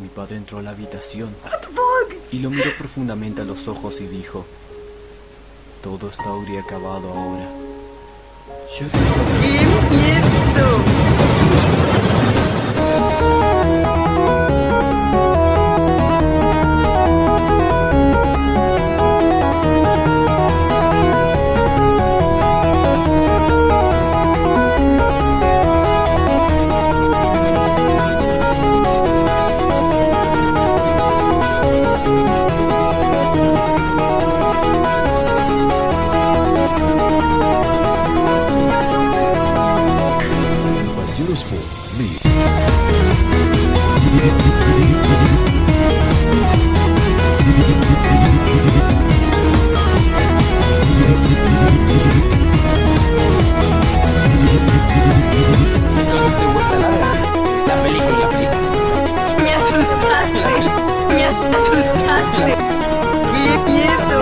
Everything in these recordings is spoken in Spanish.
Mi padre entró a la habitación y lo miró profundamente a los ojos y dijo, todo está habría acabado ahora. Yo ¡Qué miedo! Película. Me asustaste. Me asustaste. ¡Qué miedo!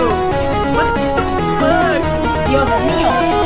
Dios mío.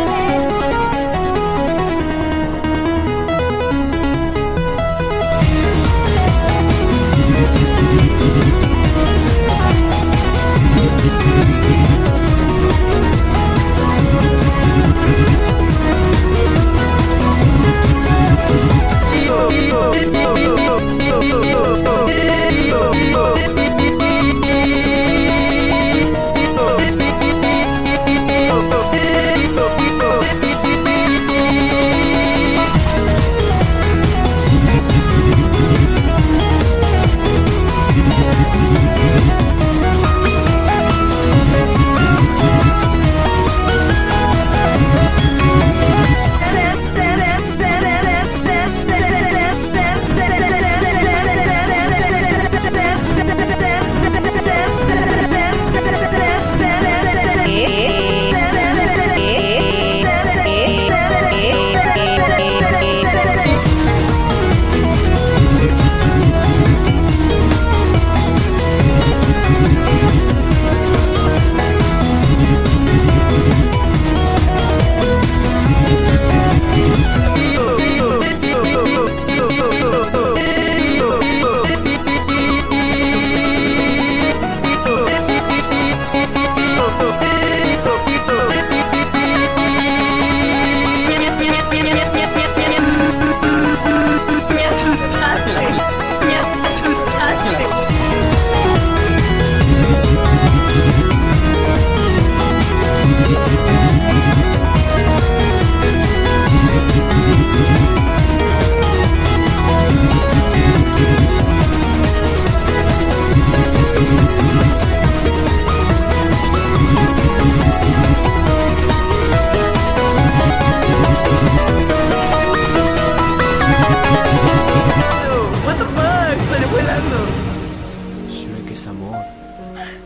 Amor.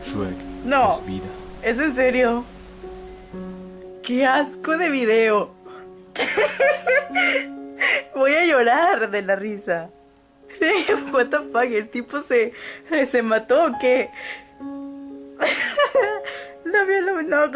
Shrek No. es vida. ¿Es en serio? ¡Qué asco de video! Voy a llorar de la risa. What the fuck, el tipo se, se mató o qué? No, no, no, no,